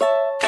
you